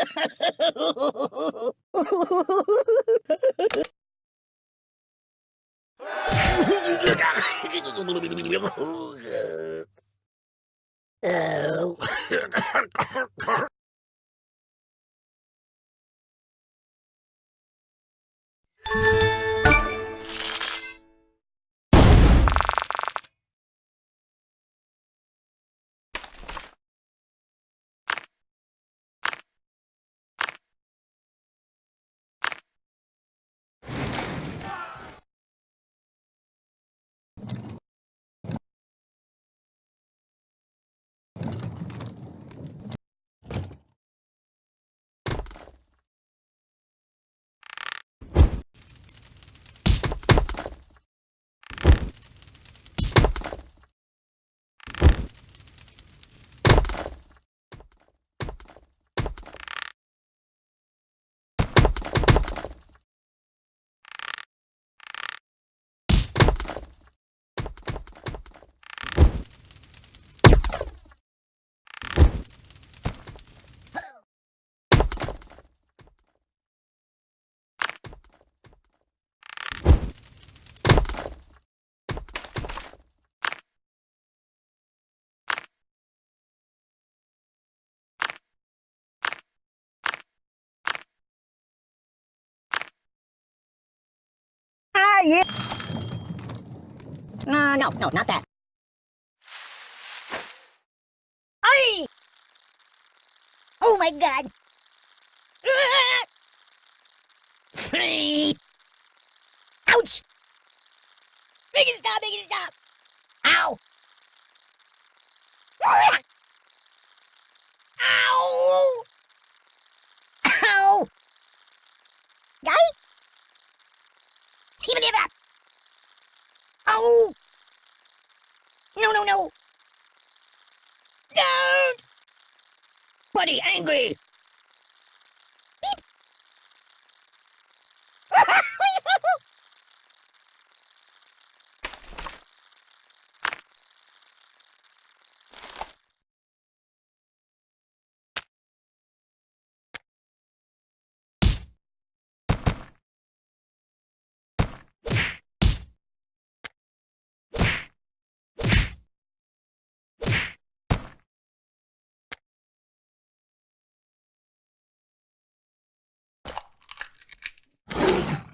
oh. yeah. No, no, no, not that. Aye! Oh my god! Ouch! Make it stop, make it stop! Ow! me!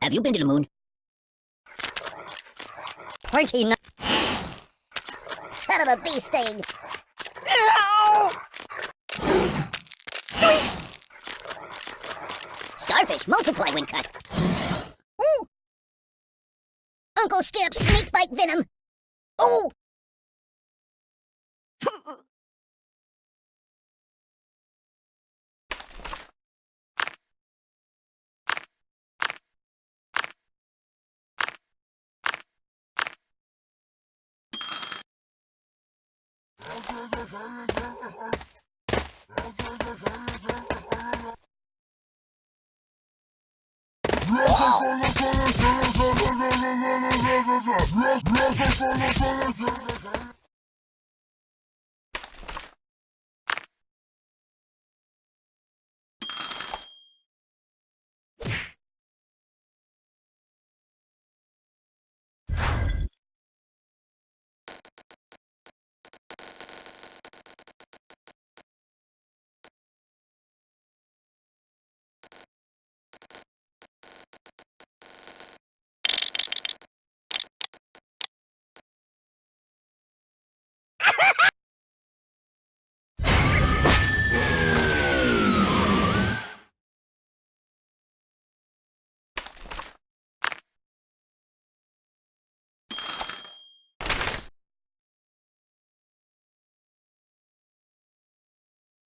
Have you been to the moon? 29. Son of a bee sting! Starfish multiply when cut. Ooh! Uncle Skip, snake bite venom. Ooh! Yes, yes,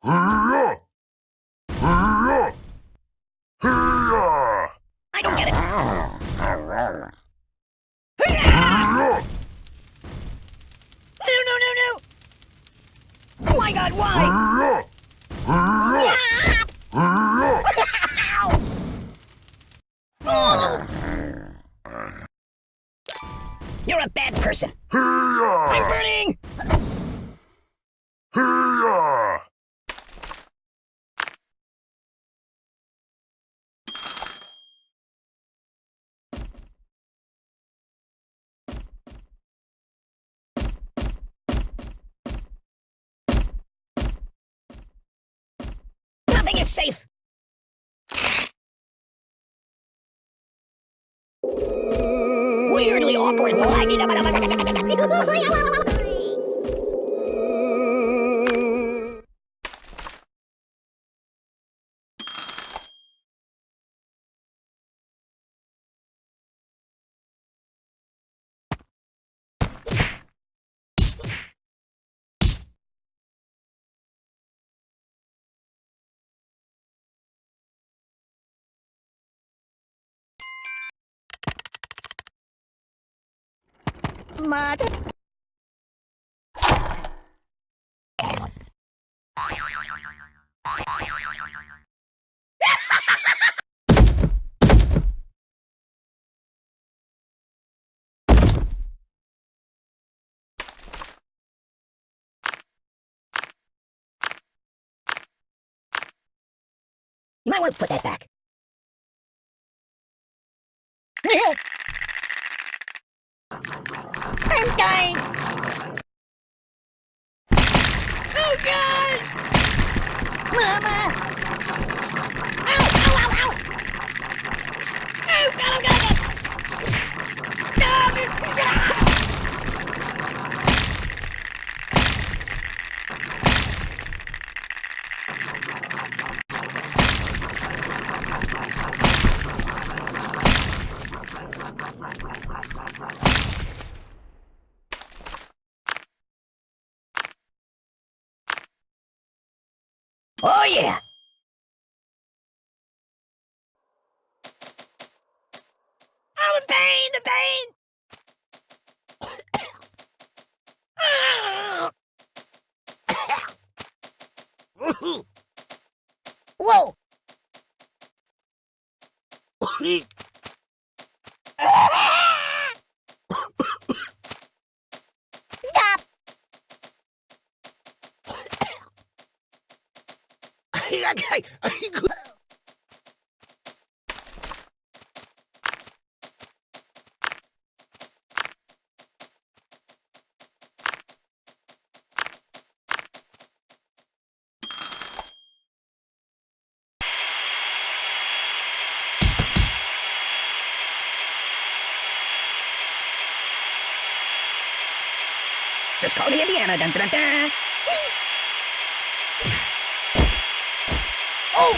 Hurrah! Hurrah! Hurrah! I don't get it. Hurrah! Hurrah! No, no, no, no! Oh my god, why? Hurrah! Hurrah! Hurrah! You're a bad person. Hurrah! I'm burning! Safe. Weirdly awkward. Mother. You might want to put that back. I'm dying! Oh god! Mama! Oh yeah! Oh, the pain! The pain! Whoa! Stop! Just call me Indiana. Dun, dun, dun. Oh!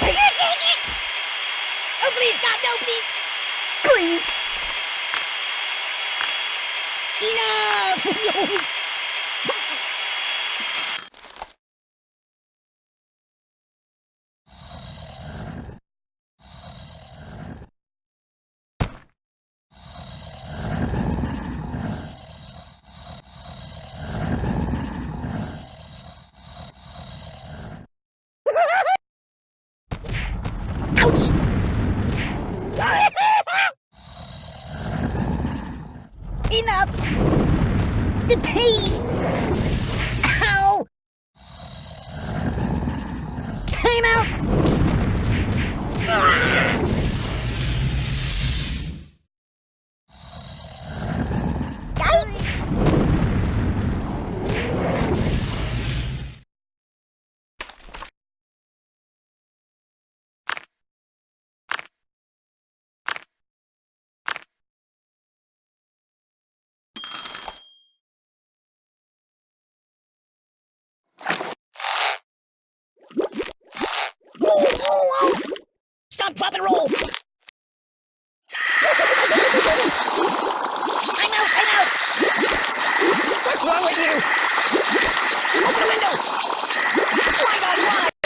Are you take it? Oh, please stop! No, please! Please! Enough! Ouch! Enough! The pain! Ow! Time out! stop, drop, and roll! I'm out, I'm out! What's wrong with you? Open the window! Why, God, why?